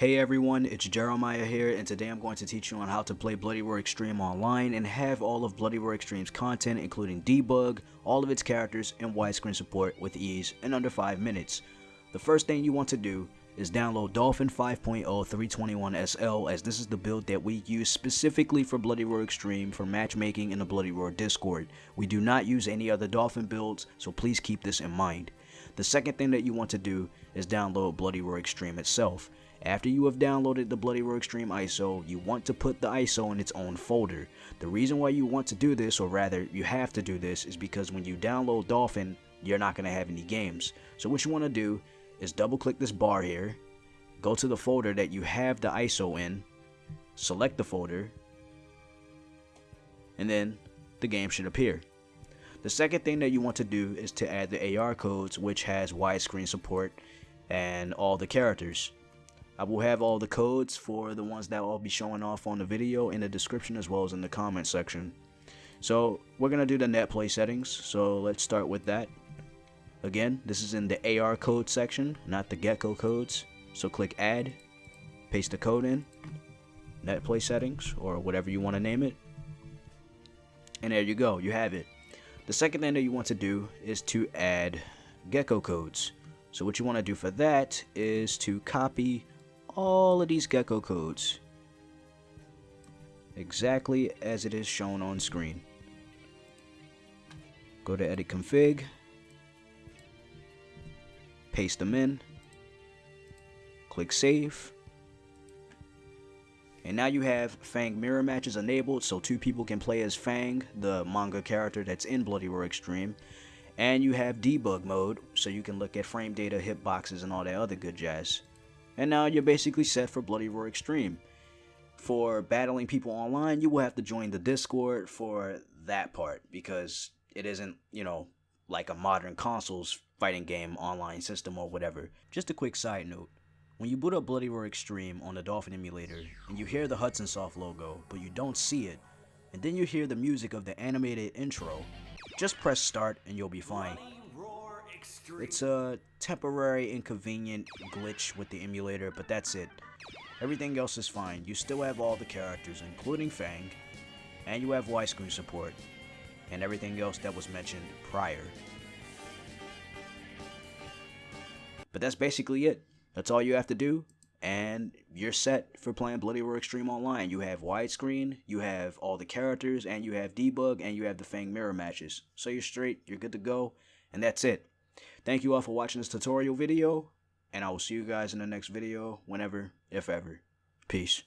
Hey everyone, it's Jeremiah here and today I'm going to teach you on how to play Bloody Roar Extreme online and have all of Bloody Roar Extreme's content including debug, all of its characters, and widescreen support with ease in under 5 minutes. The first thing you want to do is download Dolphin 5.0 321SL as this is the build that we use specifically for Bloody Roar Extreme for matchmaking in the Bloody Roar Discord. We do not use any other Dolphin builds, so please keep this in mind. The second thing that you want to do is download Bloody Roar Extreme itself. After you have downloaded the Bloody Roar Extreme ISO, you want to put the ISO in its own folder. The reason why you want to do this, or rather you have to do this, is because when you download Dolphin, you're not going to have any games. So what you want to do is double click this bar here, go to the folder that you have the ISO in, select the folder, and then the game should appear. The second thing that you want to do is to add the AR codes which has widescreen support and all the characters. I will have all the codes for the ones that I'll be showing off on the video in the description as well as in the comment section. So we're going to do the net play settings, so let's start with that. Again, this is in the AR code section, not the gecko codes. So click add, paste the code in, net play settings, or whatever you want to name it. And there you go, you have it. The second thing that you want to do is to add gecko codes. So what you want to do for that is to copy all of these gecko codes exactly as it is shown on screen. Go to edit config, paste them in, click save, and now you have Fang mirror matches enabled so two people can play as Fang, the manga character that's in Bloody Roar Extreme. And you have debug mode so you can look at frame data, hitboxes, and all that other good jazz. And now you're basically set for Bloody Roar Extreme. For battling people online, you will have to join the Discord for that part because it isn't, you know, like a modern consoles fighting game online system or whatever. Just a quick side note. When you boot up Bloody Roar Extreme on the Dolphin emulator and you hear the Hudson Soft logo, but you don't see it, and then you hear the music of the animated intro, just press start and you'll be fine. It's a temporary inconvenient glitch with the emulator, but that's it. Everything else is fine. You still have all the characters, including Fang, and you have widescreen support, and everything else that was mentioned prior. But that's basically it. That's all you have to do, and you're set for playing Bloody Roar Extreme Online. You have widescreen, you have all the characters, and you have debug, and you have the Fang mirror matches. So you're straight, you're good to go, and that's it. Thank you all for watching this tutorial video, and I will see you guys in the next video, whenever, if ever. Peace.